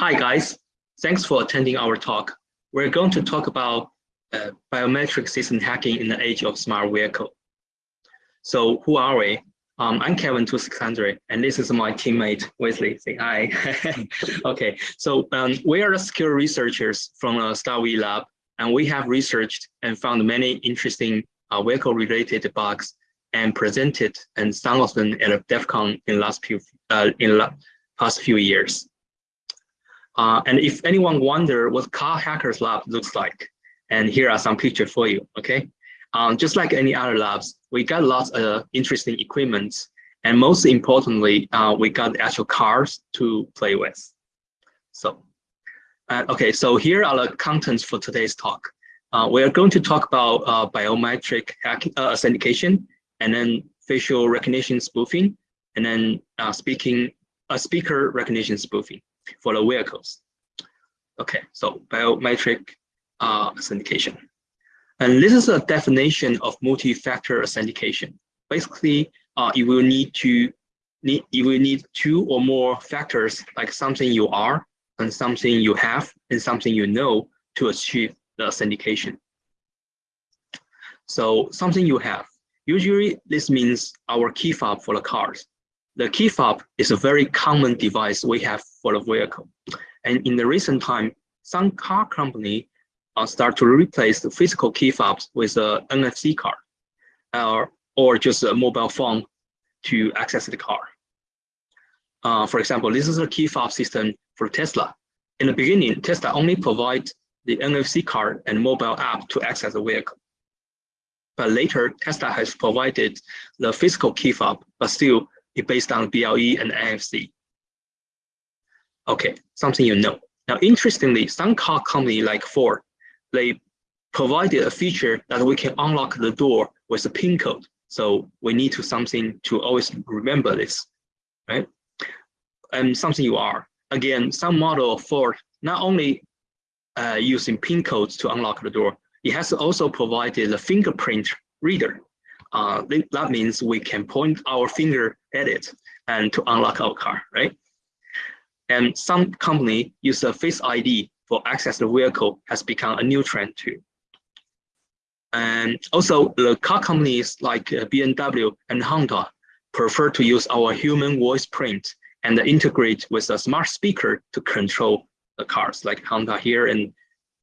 Hi guys, thanks for attending our talk. We're going to talk about uh, biometric system hacking in the age of smart vehicle. So who are we? Um, I'm Kevin 2600 and this is my teammate Wesley. Say hi. okay, so um, we are secure researchers from uh, StarV lab and we have researched and found many interesting uh, vehicle related bugs and presented and some of them at DEF CON in last few uh, in the past few years. Uh, and if anyone wonder what Car Hackers Lab looks like, and here are some pictures for you, okay? Um, just like any other labs, we got lots of interesting equipment, and most importantly, uh, we got actual cars to play with. So, uh, okay, so here are the contents for today's talk. Uh, we are going to talk about uh, biometric uh, authentication, and then facial recognition spoofing, and then speaking, a speaker recognition spoofing for the vehicles. Okay, so biometric uh, authentication. And this is a definition of multi-factor authentication. Basically, uh, you will need to need you will need two or more factors like something you are and something you have and something you know to achieve the authentication. So something you have. Usually this means our key fob for the cars. The key fob is a very common device we have for the vehicle. And in the recent time, some car company uh, start to replace the physical key fobs with a NFC card or, or just a mobile phone to access the car. Uh, for example, this is a key fob system for Tesla. In the beginning, Tesla only provide the NFC card and mobile app to access the vehicle. But later, Tesla has provided the physical key fob, but still it's based on BLE and NFC. Okay, something you know. Now, interestingly, some car company like Ford, they provided a feature that we can unlock the door with a PIN code. So we need to something to always remember this, right? And something you are. Again, some model of Ford not only uh, using PIN codes to unlock the door, it has also provided a fingerprint reader uh, that means we can point our finger at it and to unlock our car, right? And some company use a face ID for access the vehicle has become a new trend too. And also the car companies like uh, BMW and Honda prefer to use our human voice print and integrate with a smart speaker to control the cars like Honda here and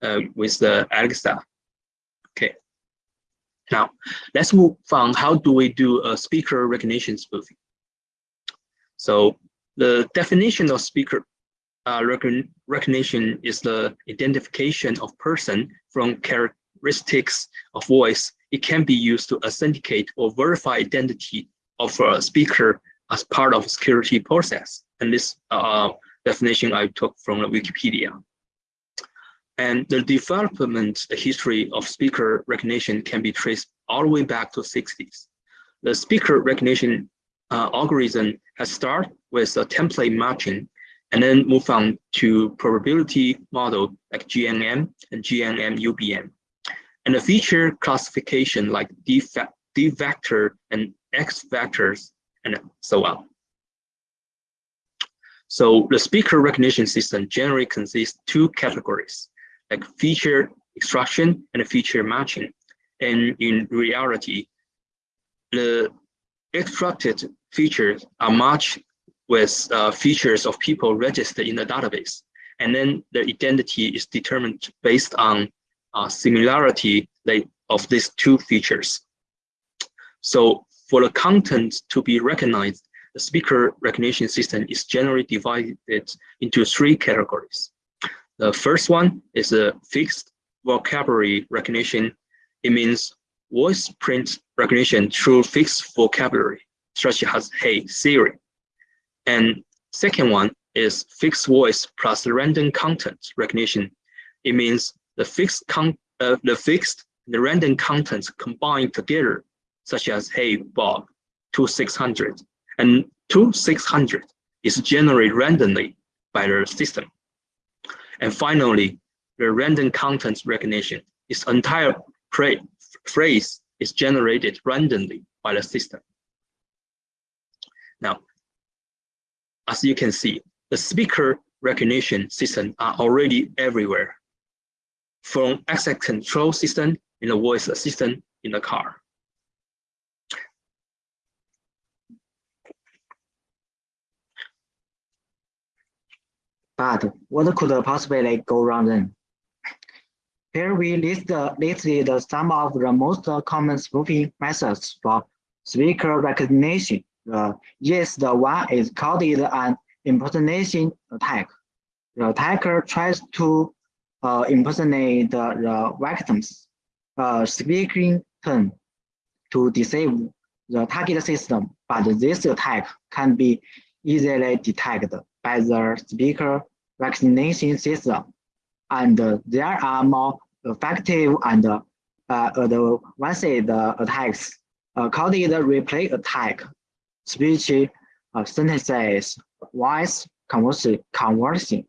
uh, with the Alexa. Okay. Now, let's move on. How do we do a speaker recognition spoofing? So the definition of speaker uh, recognition is the identification of person from characteristics of voice. It can be used to authenticate or verify identity of a speaker as part of security process. And this uh, definition I took from Wikipedia. And the development history of speaker recognition can be traced all the way back to 60s. The speaker recognition uh, algorithm has started with a template matching and then move on to probability model like GNN and GNN UBM. And the feature classification like D, D vector and X vectors and so on. So the speaker recognition system generally consists two categories like feature extraction and feature matching. And in reality, the extracted features are matched with uh, features of people registered in the database. And then the identity is determined based on uh, similarity of these two features. So for the content to be recognized, the speaker recognition system is generally divided into three categories. The first one is a fixed vocabulary recognition. It means voice print recognition through fixed vocabulary, such as Hey Siri. And second one is fixed voice plus random content recognition. It means the fixed con uh, the fixed the random contents combined together, such as Hey Bob, 2600, and 2600 is generated randomly by the system. And finally, the random content recognition. Its entire phrase is generated randomly by the system. Now, as you can see, the speaker recognition system are already everywhere, from access control system in the voice assistant in the car. But what could possibly go wrong then? Here we list listed some of the most common spoofing methods for speaker recognition. Uh, yes, the one is called an impersonation attack. The attacker tries to uh, impersonate the, the victim's uh, speaking tone to deceive the target system, but this attack can be easily detected by the speaker recognition system. And uh, there are more effective and uh, advanced attacks uh, called the replay attack, speech uh, synthesis, voice conversing,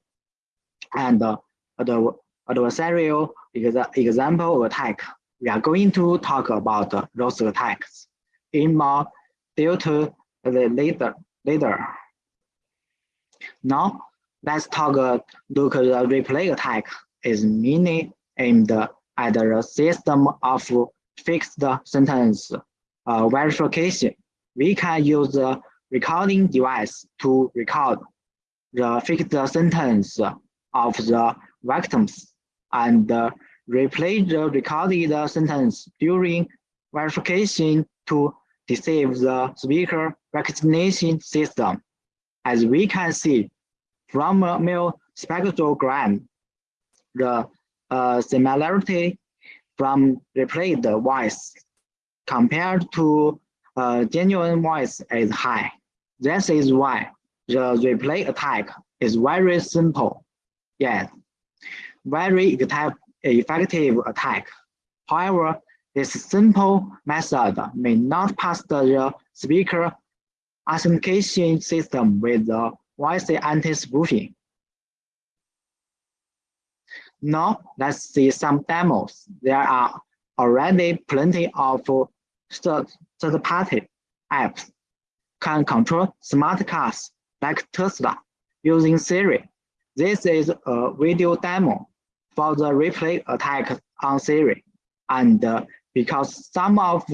and uh, the adversarial example attack. We are going to talk about those attacks in more detail later. later. Now, let's talk uh, look the replay attack is mainly aimed at the system of fixed sentence uh, verification. We can use the recording device to record the fixed sentence of the victims and replay the recorded sentence during verification to deceive the speaker recognition system. As we can see, from a Mel spectrogram, the uh, similarity from replayed voice compared to uh, genuine voice is high. This is why the replay attack is very simple, yet very effective attack. However, this simple method may not pass the speaker authentication system with the voice anti-spoofing. Now let's see some demos. There are already plenty of third-party apps can control smart cars like Tesla using Siri. This is a video demo for the replay attack on Siri. And uh, because some of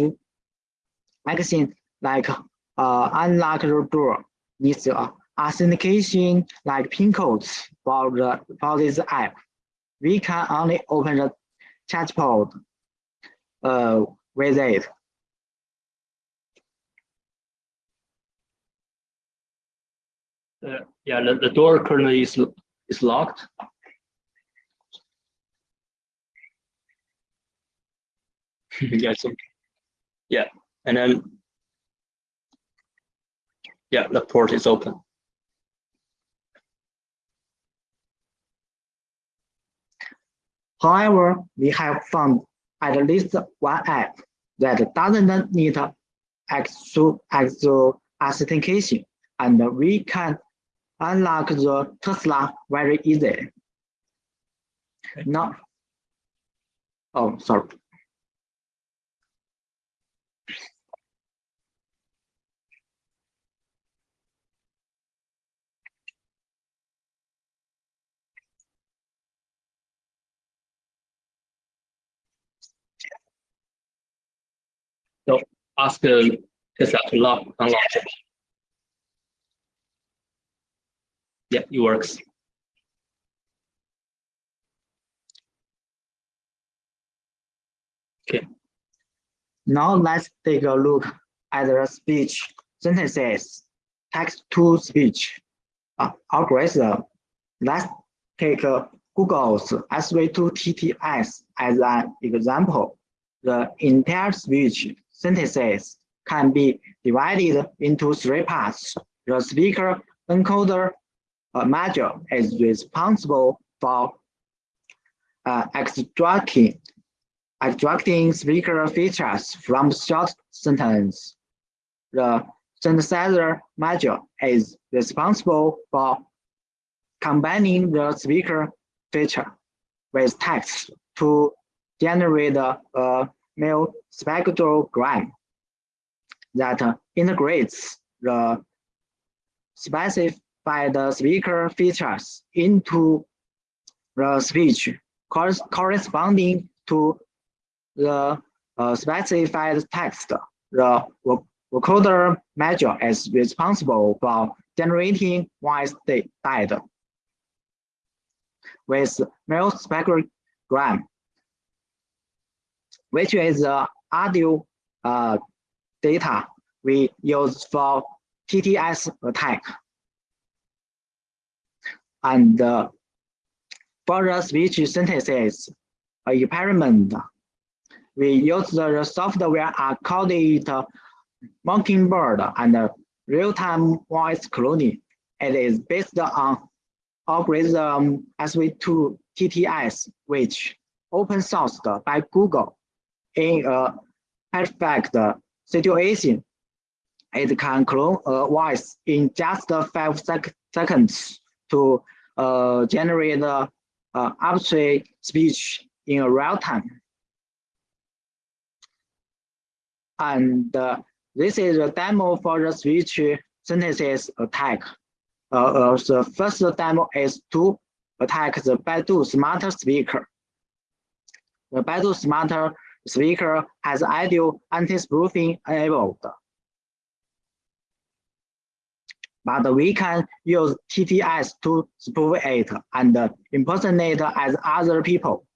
actions like uh, unlock the door needs uh, authentication like pin codes for the for this app. We can only open the chatbot uh, with it. Uh, yeah, the, the door currently is is locked. yeah, so, yeah, and then yeah, the port is open. However, we have found at least one app that doesn't need actual, actual authentication, and we can unlock the Tesla very easily. Okay. Now, oh, sorry. So ask uh, Tesla to lock, unlock it. Yeah, it works. Okay. Now let's take a look at the speech synthesis, text to speech uh, algorithm. Let's take uh, Google's SV2TTS as an example. The entire speech synthesis can be divided into three parts. The speaker encoder uh, module is responsible for uh, extracting, extracting speaker features from short sentence. The synthesizer module is responsible for combining the speaker feature with text to generate a, Mel spectrogram that integrates the specific by the speaker features into the speech corresponding to the uh, specified text. The vocoder module is responsible for generating voice data with male spectrogram, which is the audio uh, data we use for TTS attack. And uh, for speech synthesis experiment, we use the software called it Mockingbird and real-time voice cloning. It is based on algorithm SV2 TTS, which open sourced by Google. In a perfect situation, it can clone a voice in just five sec seconds to uh, generate uh, abstract speech in real time. And uh, this is a demo for the speech synthesis attack. Uh, uh, the first demo is to attack the Baidu Smarter Speaker. The Baidu Smarter Speaker has ideal anti-spoofing enabled. But we can use TTS to spoof it and impersonate as other people.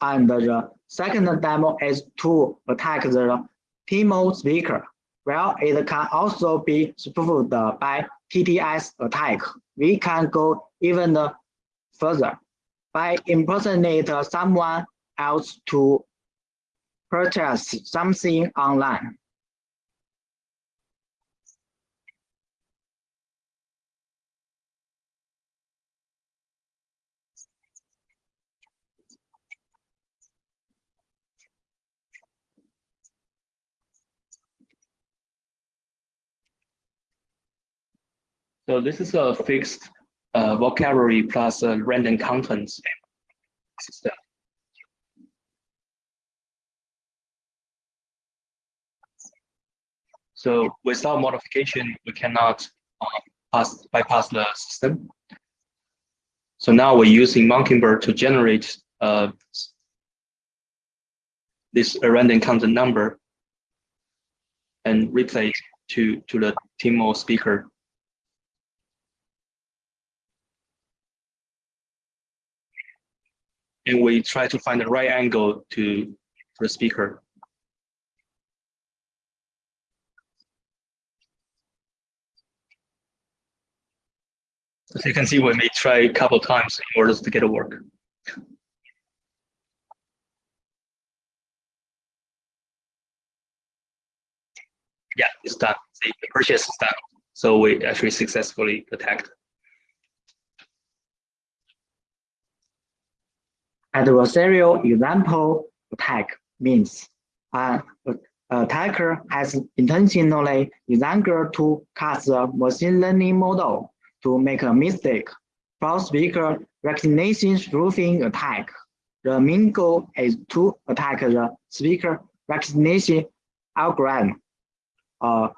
And the second demo is to attack the TMO speaker. Well, it can also be spoofed by TTS attack. We can go even further by impersonate someone else to purchase something online. So this is a fixed uh, vocabulary plus a random contents system. So without modification, we cannot uh, pass, bypass the system. So now we're using Mockingbird to generate uh, this random content number and replay to, to the TMO speaker and we try to find the right angle to the speaker. As you can see, we may try a couple times in order to get it work. Yeah, it's done. The purchase is done. So we actually successfully attacked. Adversarial example attack means an attacker has intentionally designed to cast the machine learning model to make a mistake. For speaker recognition spoofing attack, the main goal is to attack the speaker recognition algorithm uh,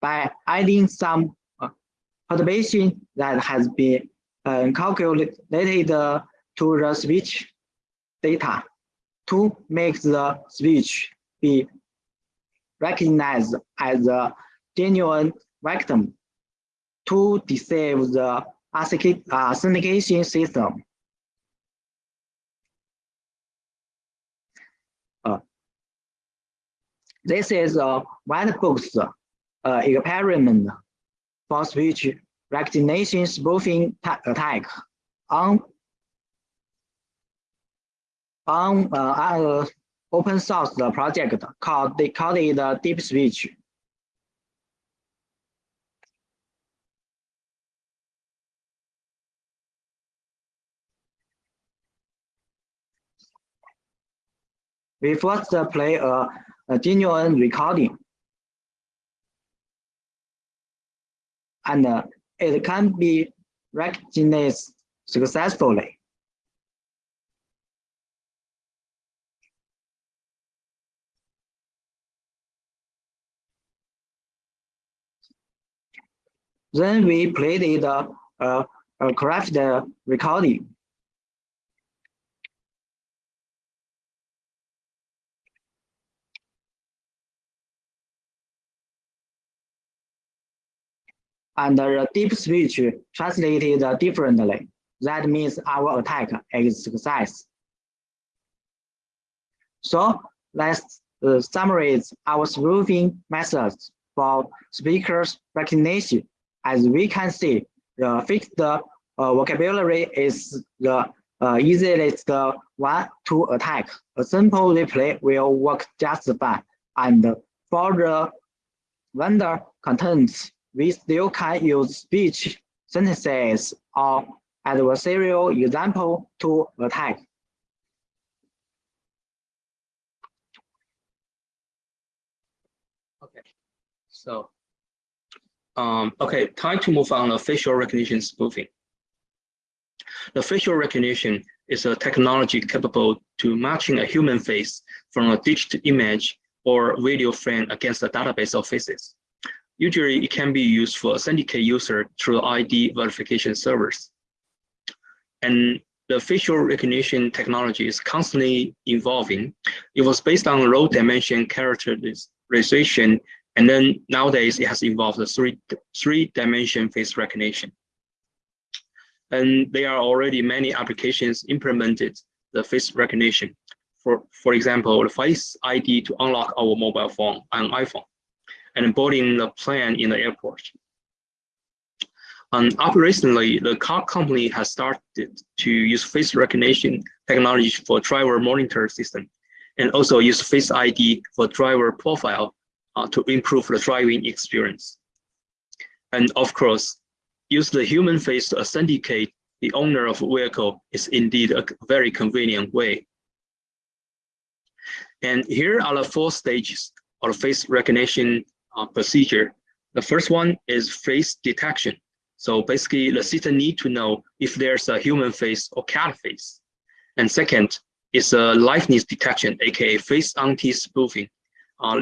by adding some uh, perturbation that has been uh, calculated to the speech data to make the speech be recognized as a genuine victim to deceive the authentication system. Uh, this is a white box uh, experiment for speech recognition spoofing attack on on uh, open source project called they called it uh, Deep Speech, We first play a, a genuine recording, and uh, it can be recognized successfully. Then we played it uh, uh, craft the recording. And the deep switch translated differently. That means our attack is success. So let's uh, summarize our spoofing methods for speakers recognition. As we can see, the fixed uh, vocabulary is the uh, easiest one to attack. A simple replay will work just fine. And for the vendor contents, we still can use speech synthesis or adversarial example to attack. Okay, so, um, okay, time to move on to facial recognition spoofing. The facial recognition is a technology capable to matching a human face from a digital image or video frame against a database of faces. Usually, it can be used for authenticate user through ID verification servers. And the facial recognition technology is constantly evolving. It was based on row dimension characterization, and then nowadays it has evolved the three, three dimension face recognition. And there are already many applications implemented the face recognition. For, for example, the Face ID to unlock our mobile phone on iPhone and boarding the plane in the airport. And operationally, the car company has started to use face recognition technology for driver monitor system and also use Face ID for driver profile uh, to improve the driving experience. And of course, use the human face to authenticate the owner of a vehicle is indeed a very convenient way. And here are the four stages of face recognition uh, procedure. The first one is face detection. So basically the system need to know if there's a human face or cat face. And second is a liveness detection, aka face anti-spoofing. Uh,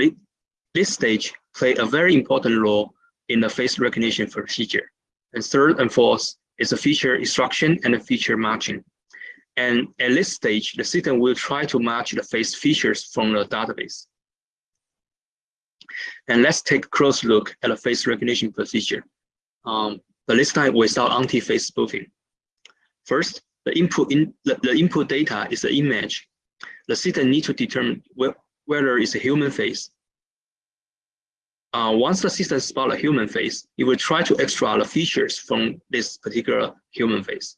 this stage play a very important role in the face recognition procedure. And third and fourth is a feature extraction and a feature matching. And at this stage, the system will try to match the face features from the database. And let's take a close look at the face recognition procedure. Um, but this time without anti-face spoofing. First, the input in the, the input data is the image. The system needs to determine wh whether it's a human face. Uh, once the system spot a human face, it will try to extract the features from this particular human face.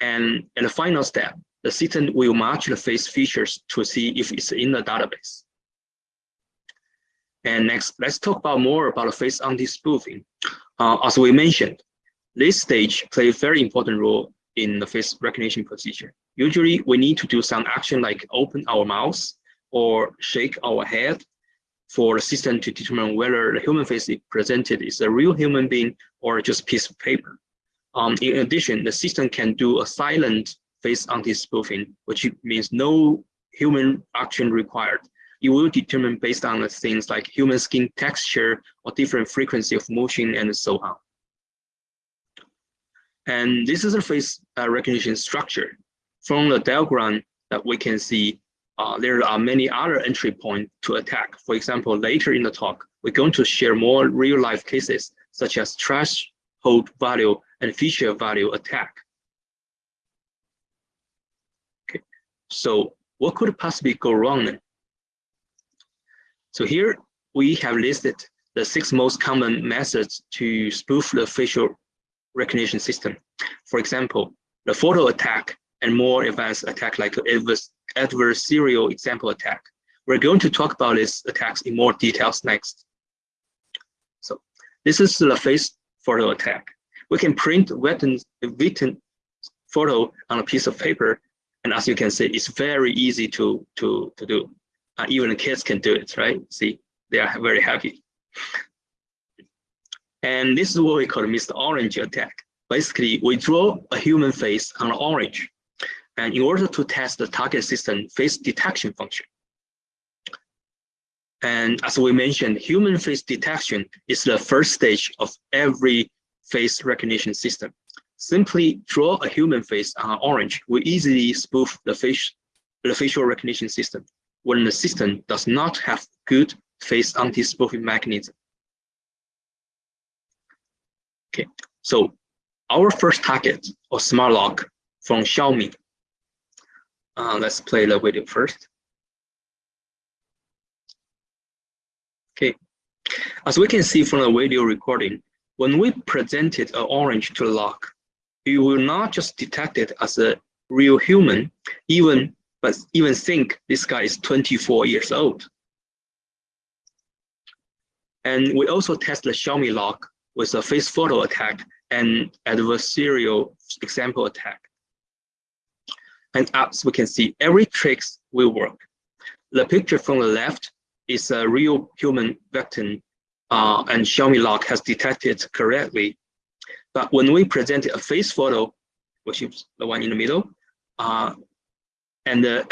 And at the final step, the system will match the face features to see if it's in the database. And next, let's talk about more about the face anti-spoofing. Uh, as we mentioned, this stage plays a very important role in the face recognition procedure. Usually, we need to do some action like open our mouth or shake our head for the system to determine whether the human face it presented is a real human being or just a piece of paper. Um, in addition, the system can do a silent face anti-spoofing, which means no human action required you will determine based on the things like human skin texture or different frequency of motion and so on. And this is a face uh, recognition structure. From the diagram that we can see, uh, there are many other entry points to attack. For example, later in the talk, we're going to share more real life cases such as threshold value and feature value attack. Okay, so what could possibly go wrong then? So here we have listed the six most common methods to spoof the facial recognition system. For example, the photo attack and more advanced attack like adversarial example attack. We're going to talk about these attacks in more details next. So this is the face photo attack. We can print written, written photo on a piece of paper. And as you can see, it's very easy to, to, to do. Uh, even the kids can do it, right? See, they are very happy. And this is what we call Mr. Orange attack. Basically, we draw a human face on orange. And in order to test the target system face detection function. And as we mentioned, human face detection is the first stage of every face recognition system. Simply draw a human face on orange will easily spoof the, face, the facial recognition system when the system does not have good face anti-spoofing mechanism. Okay, so our first target or smart lock from Xiaomi. Uh, let's play the video first. Okay, as we can see from the video recording, when we presented an orange to the lock, you will not just detect it as a real human, even but even think this guy is 24 years old. And we also test the Xiaomi lock with a face photo attack and adversarial example attack. And as we can see, every tricks will work. The picture from the left is a real human victim uh, and Xiaomi lock has detected correctly. But when we presented a face photo, which is the one in the middle, uh, and the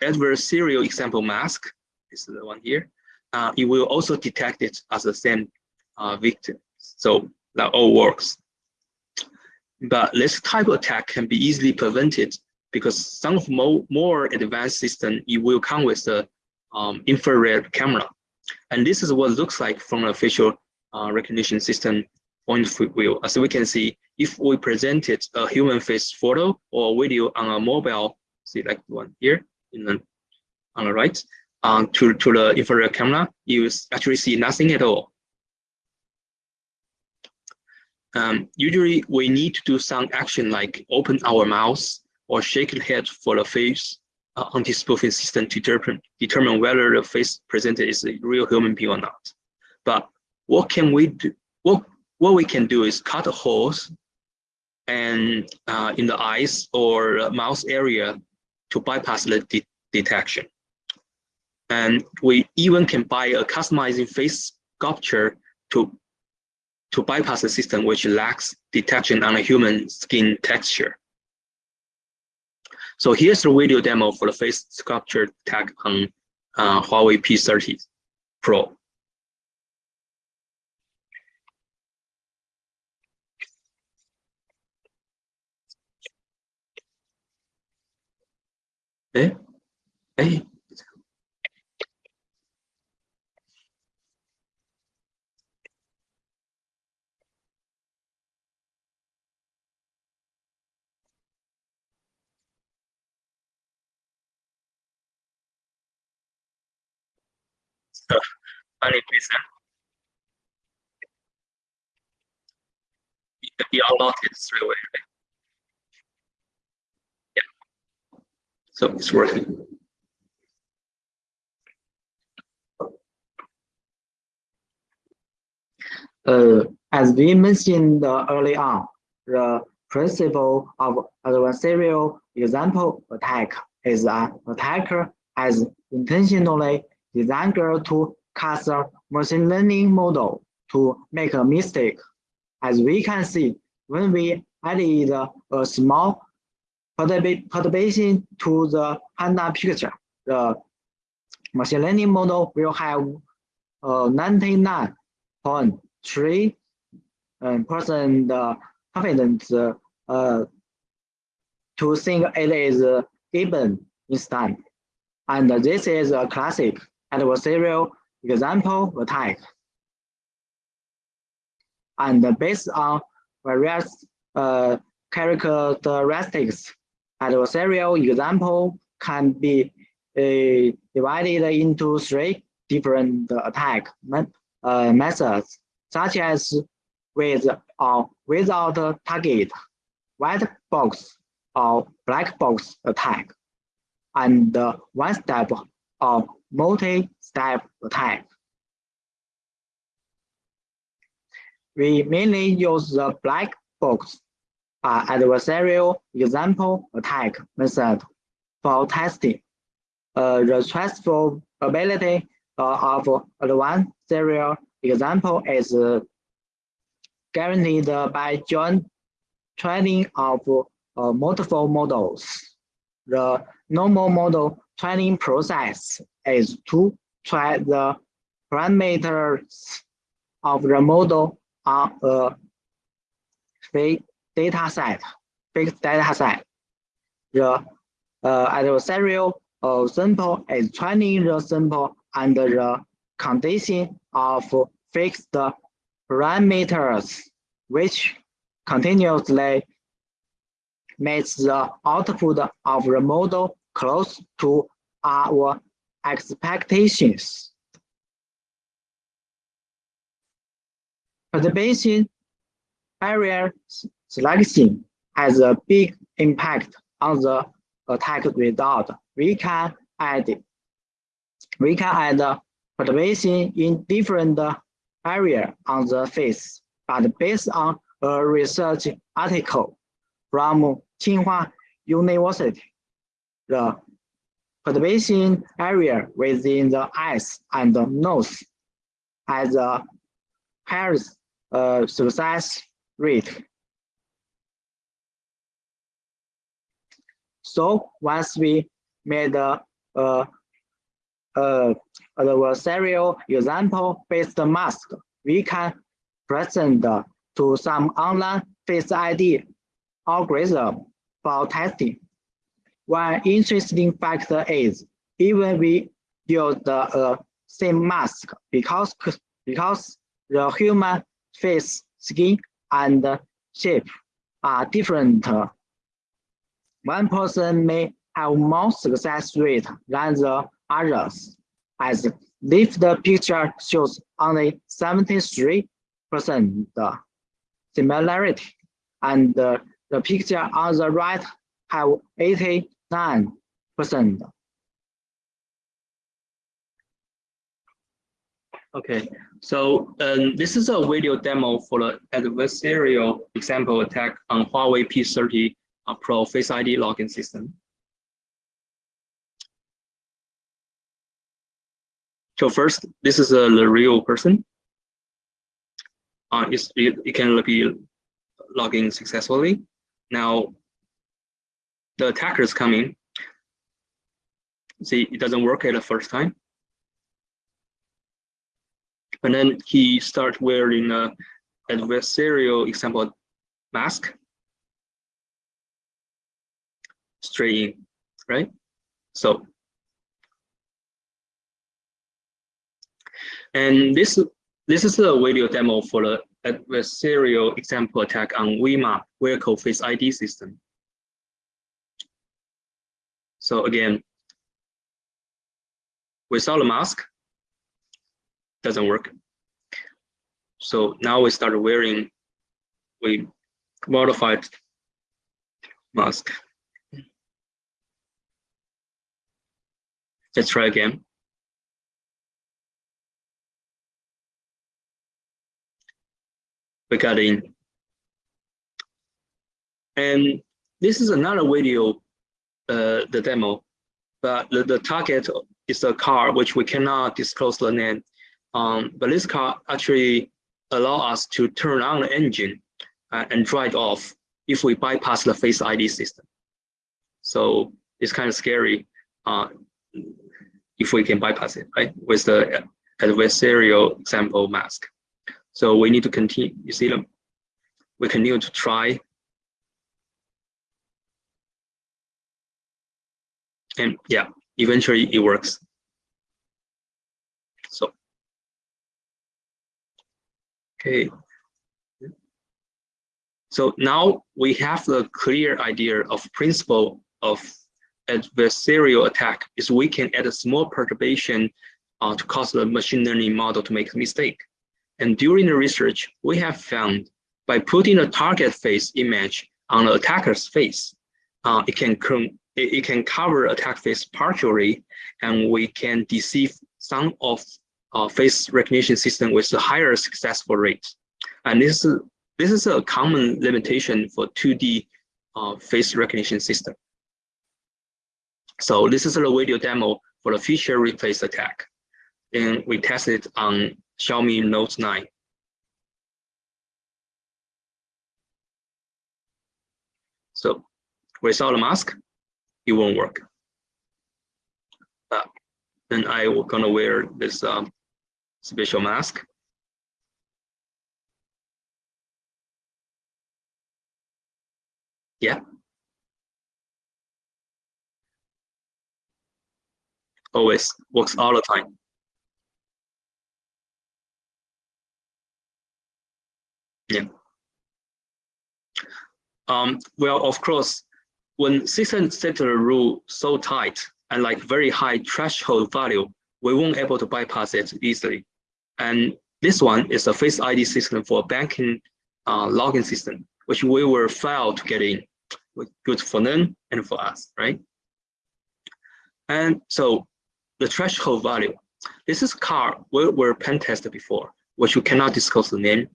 adversarial example mask this is the one here, uh, it will also detect it as the same uh, victim. So that all works. But this type of attack can be easily prevented because some of more, more advanced system, it will come with the um, infrared camera. And this is what looks like from a facial uh, recognition system point of view. As we can see, if we presented a human face photo or video on a mobile, see like one here in the, on the right, um, to, to the infrared camera, you actually see nothing at all. Um, usually we need to do some action like open our mouth or shake the head for the face uh, anti-spoofing system to determine, determine whether the face presented is a real human being or not. But what can we do? What, what we can do is cut holes and uh, in the eyes or mouth area to bypass the de detection. And we even can buy a customizing face sculpture to to bypass the system which lacks detection on a human skin texture. So here's the video demo for the face sculpture tag on uh, Huawei P30 Pro. Eh? Hey. Funny reason. You unlock it straight away, right? Yeah. So it's working. Uh, as we mentioned early on, the principle of adversarial example attack is an attacker has intentionally designed to cast a machine learning model to make a mistake. As we can see, when we added a small perturbation to the panda picture, the machine learning model will have 99.3 um, percent confidence uh, to think it is given instant. And this is a classic adversarial example attack. And based on various uh, characteristics, adversarial example can be uh, divided into three different attack uh, methods, such as with or without target, white box or black box attack, and one or multi-step attack. We mainly use the black box uh, adversarial example attack method for testing. uh, the transferability uh, of advanced serial example is uh, guaranteed by joint training of uh, multiple models. The normal model training process is to try the parameters of the model on a fixed data set, fixed data set. The uh, adversarial uh, sample is training the sample under the condition of fixed parameters, which continuously makes the output of the model close to our expectations. Perturbation barrier selection has a big impact on the attack result. We can add we can add perturbation in different area on the face, but based on a research article from Tsinghua University, the perturbation area within the eyes and the nose has a higher uh, success rate. So once we made a, a, a adversarial example-based mask, we can present to some online face ID algorithm for testing. One interesting factor is even we use the uh, same mask because because the human face, skin, and shape are different. One person may have more success rate than the others, as if the picture shows only 73% similarity, and the picture on the right have 89%. Okay, so um, this is a video demo for the adversarial example attack on Huawei P30 uh, Pro Face ID login system. So first, this is a the real person. Uh, it, it can be logging successfully. Now, the attacker is coming. See, it doesn't work at the first time. And then he starts wearing a adversarial example mask. Straight in, right? So, and this this is a video demo for the adversarial example attack on WeMap vehicle face ID system. So again, without the mask, doesn't work. So now we start wearing, we modified mask. Let's try again. In. And this is another video, uh, the demo, but the, the target is a car which we cannot disclose the name. Um, but this car actually allow us to turn on the engine uh, and drive off if we bypass the Face ID system. So it's kind of scary uh, if we can bypass it, right, with the adversarial example mask. So we need to continue, you see them, we continue to try. And yeah, eventually it works. So, okay. So now we have the clear idea of principle of adversarial attack is we can add a small perturbation uh, to cause the machine learning model to make a mistake. And during the research, we have found by putting a target face image on the attacker's face, uh, it can it, can cover attack face partially, and we can deceive some of uh, face recognition system with a higher successful rate. And this is, this is a common limitation for 2D uh, face recognition system. So this is a video demo for the feature replace attack. And we tested it on Xiaomi Note 9. So without a mask, it won't work. Uh, then I will gonna wear this um, special mask. Yeah. Always works all the time. Yeah. Um, well, of course, when system the rule so tight and like very high threshold value, we won't able to bypass it easily. And this one is a Face ID system for banking uh, login system, which we were failed to get in. Good for them and for us, right? And so the threshold value, this is car we were pen tested before, which you cannot disclose the name.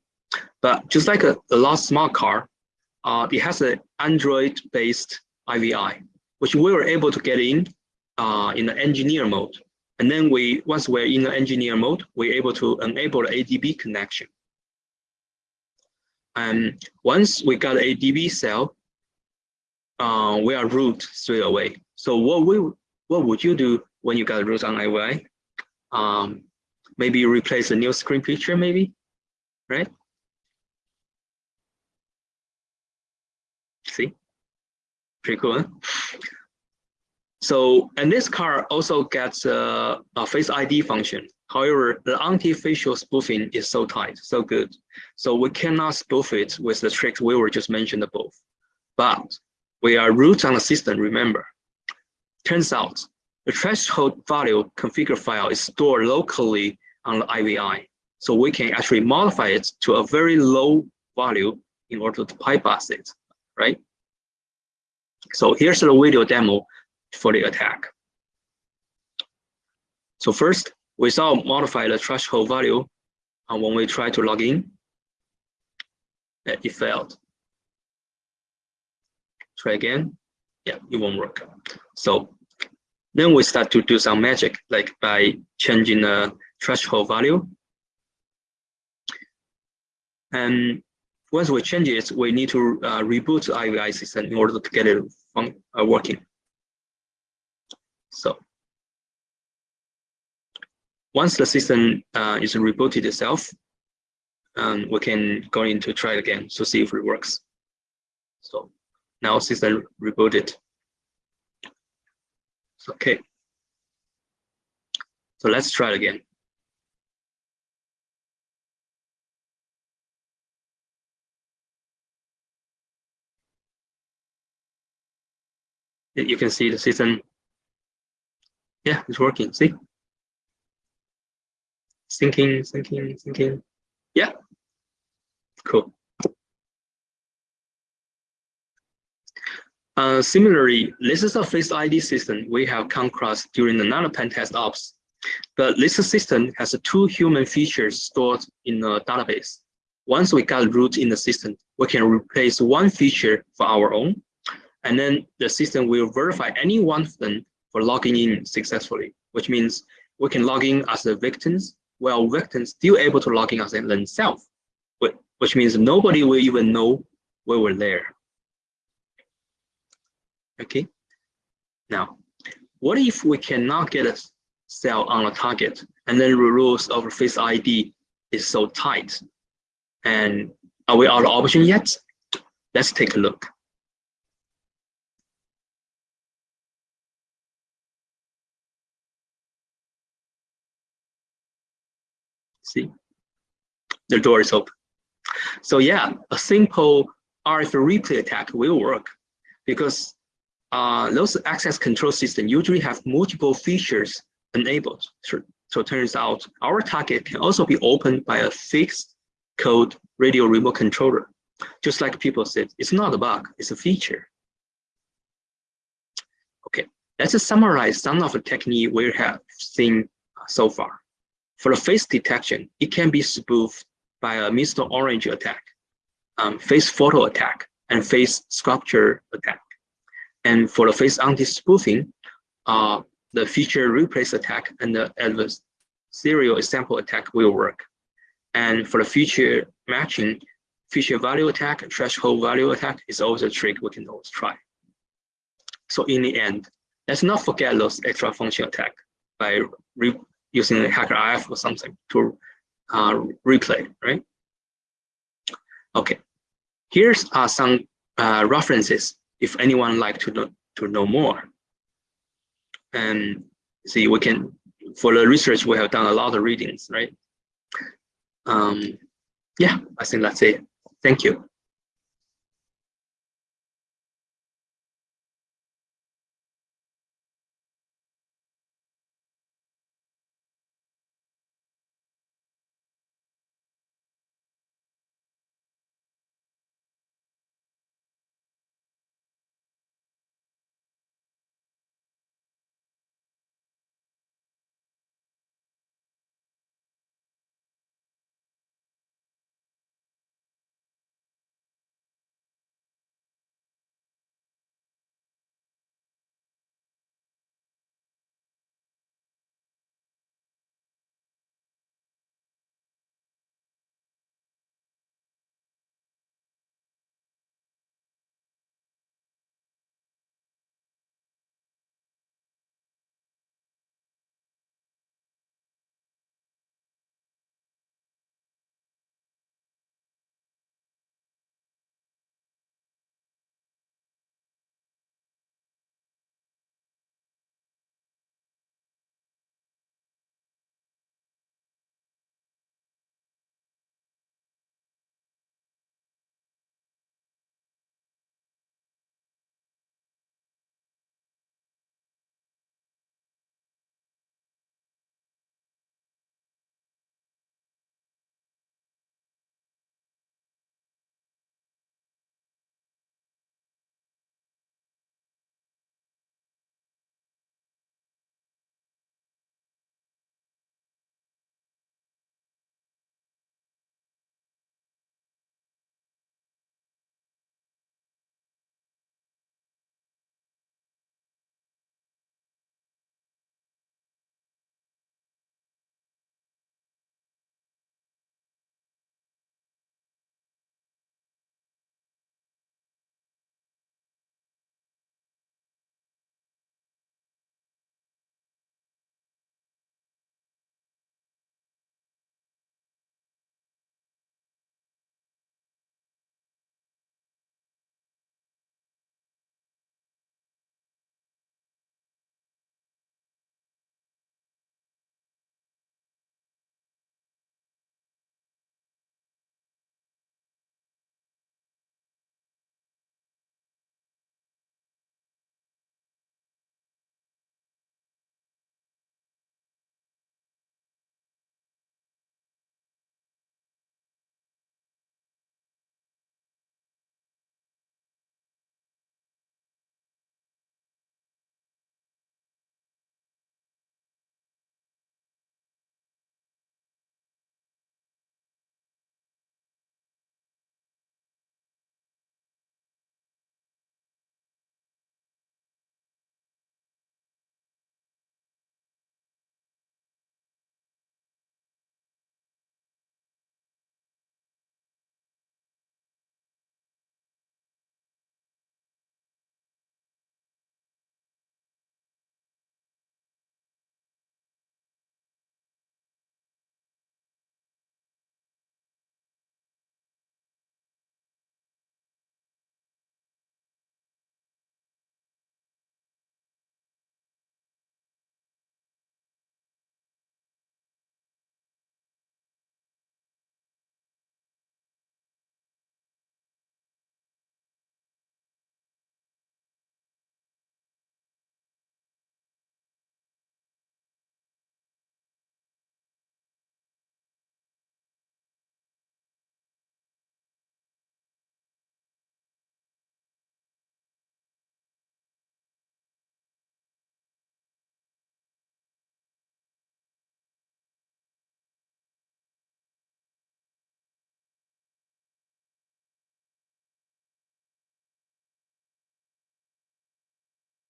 But just like a, a last smart car, uh, it has an Android-based IVI, which we were able to get in uh, in the engineer mode. And then we, once we're in the engineer mode, we're able to enable the ADB connection. And once we got ADB cell, uh, we are root straight away. So what we what would you do when you got root on IVI? Um, maybe replace a new screen picture, maybe, right? See, pretty cool. Huh? So, and this car also gets a, Face ID function. However, the anti-facial spoofing is so tight, so good. So we cannot spoof it with the tricks we were just mentioned above. But we are root on the system, remember. Turns out the threshold value configure file is stored locally on the IVI. So we can actually modify it to a very low value in order to bypass it, right? So here's the video demo for the attack. So first, we saw modify the threshold value and when we try to log in, uh, it failed. Try again. Yeah, it won't work. So then we start to do some magic, like by changing the threshold value. And once we change it, we need to uh, reboot the IVI system in order to get it uh, working. So once the system uh, is rebooted itself, um, we can go in to try it again to see if it works. So now system rebooted. Okay. So let's try it again. You can see the system. Yeah, it's working. See? Syncing, syncing, syncing. Yeah. Cool. Uh, similarly, this is a Face ID system we have come across during another pen test ops. But this system has two human features stored in a database. Once we got root in the system, we can replace one feature for our own, and then the system will verify any one of them for logging in successfully, which means we can log in as the victims, while victims still able to log in as themselves, which means nobody will even know we were there. Okay. Now, what if we cannot get a cell on a target and then the rules of Face ID is so tight? And are we out of option yet? Let's take a look. See, the door is open. So yeah, a simple RF replay attack will work because uh, those access control systems usually have multiple features enabled. So, so it turns out our target can also be opened by a fixed code radio remote controller. Just like people said, it's not a bug, it's a feature. Okay, let's summarize some of the technique we have seen so far. For the face detection, it can be spoofed by a Mr. Orange attack, um, face photo attack, and face sculpture attack. And for the face anti-spoofing, uh, the feature replace attack and the adversarial example attack will work. And for the feature matching, feature value attack, threshold value attack is always a trick we can always try. So in the end, let's not forget those extra function attack by using hacker IF or something to uh, replay, right? Okay, here's uh, some uh, references if anyone like to know to know more. And see, we can for the research we have done a lot of readings, right? Um, yeah, I think that's it. Thank you.